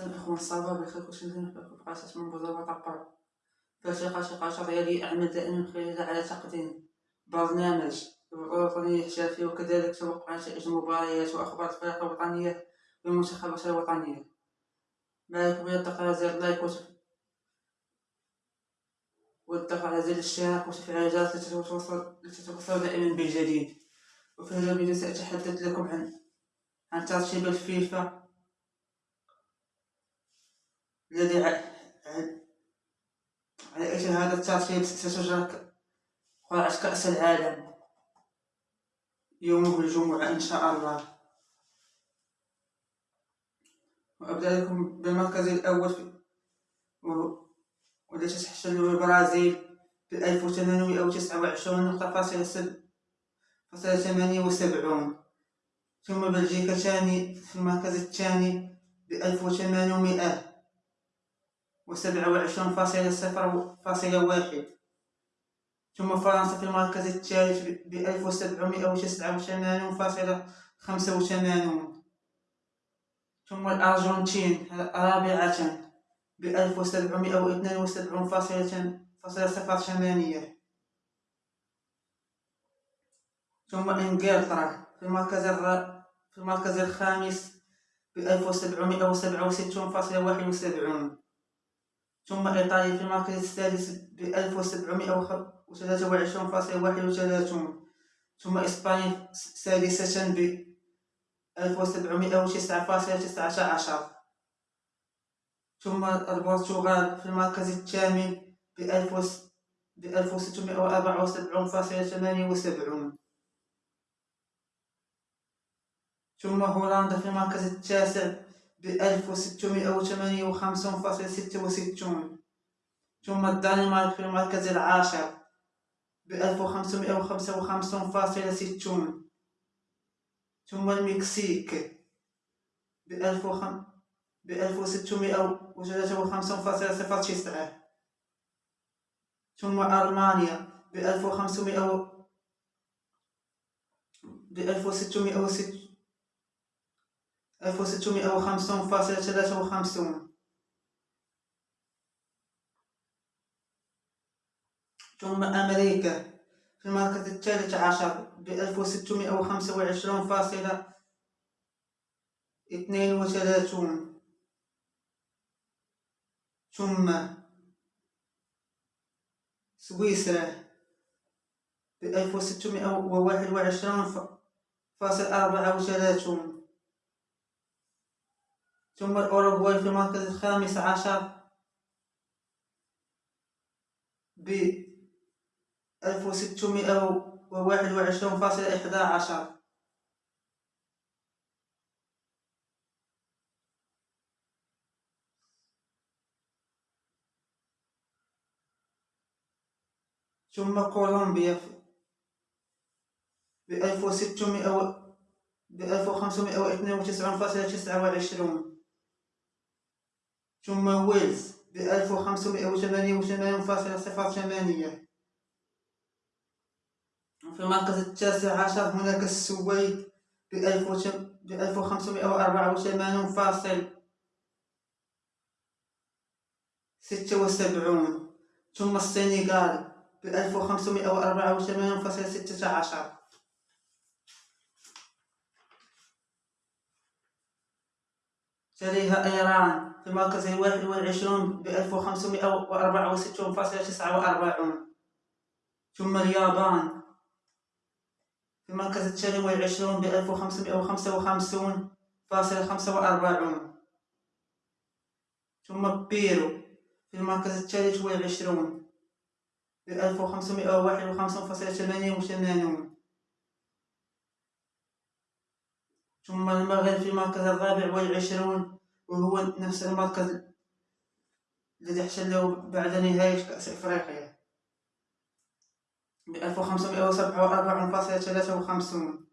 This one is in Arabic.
السلام اخوان صافا بخير كلشي مزيان بقى من بوزا طابر فاشقة شقة ديالي اعمل دائما خلال على تقديم برنامج وطني احترافي وكذلك توقع نتائج المباريات واخبار الفرق الوطنية والمنتخبات الوطنية معكم يا الضغط زر لايك والضغط على زر الاشتراك وتفعيل الجرس لتتوصلوا دائما بالجديد وفي هذا الفيديو سأتحدث لكم عن عن ترتيب الفيفا الذي على أجل هذا الترتيب ستشارك قرعة كأس العالم. يوم الجمعة إن شاء الله. وأبدأ لكم بالمركز الأول في والتي تحتل البرازيل بألف وثمانمائة وتسعة وعشرون نقطة فاصلة سب فاصلة ثمانية وسبعون. ثم بلجيكا ثاني في المركز الثاني بألف وثمانمائة. وسبعة وعشرون فاصلة صفر فاصلة واحد. ثم فرنسا في المركز الثالث بألف وسبعمائة وتسعة وثمانون فاصلة خمسة وثمانون ثم الأرجنتين رابعة بألف وسبعمائة واثنان وسبعون فاصلة فاصلة صفر ثمانية. ثم إنجلترا في المركز في المركز الخامس بألف وسبعمائة وسبعة وستون فاصلة واحد وسبعون. ثم إيطاليا في المركز السادس واحد وثلاثون ثم إسبانيا سادسة تسعة عشر. ثم البرتغال في المركز الثامن ثمانية وسبعون ثم هولندا في المركز التاسع بألف وستمائة وثمانية وخمسون فاصلة ستة وستون. ثم الدنمارك في المركز العاشر بألف وخمسمائة وخمسة وخمسون فاصلة ستون. ثم المكسيك بألف وخم بألف وستمائة وثلاثة وخمسون فاصلة صفر تسعة. ثم ألمانيا بألف وخمسمائة بألف وستمائة وست ألف وستمائة وخمسون فاصلة ثلاثة وخمسون. ثم أمريكا في المركز الثالث عشر بألف وستمائة وخمسة وعشرون فاصلة اثنين وثلاثون. ثم سويسرا بألف وستمائة وواحد وعشرون فاصل أربعة وثلاثون. ثم الأوروغواي في المركز الخامس عشر ب 1621.11 ثم كولومبيا ب 1600 ب 1592.29 ثم ويلز بألف وخمسمائة فاصلة صفر ثمانية. في المركز التاسع عشر هناك السويد بألف وخمسمائة وأربعة فاصل ستة وسبعون. ثم السنغال بألف وخمسمائة وأربعة ستة عشر. تليها إيران في المركز الواحد والعشرون بألف وخمسمائة وأربعة وستون فاصلة تسعة وأربعون. ثم اليابان في المركز الثاني والعشرون بألف وخمسمائة وخمسة وخمسون فاصلة خمسة وأربعون. ثم بيرو في المركز الثالث والعشرون بألف وخمسمائة وواحد وخمسون فاصلة ثمانية وثمانون. ثم المغرب في المركز الرابع والعشرون وهو نفس المركز الذي احتله بعد نهاية كأس إفريقيا. بألف وخمسمائة وسبعة وأربعون فاصلة ثلاثة وخمسون.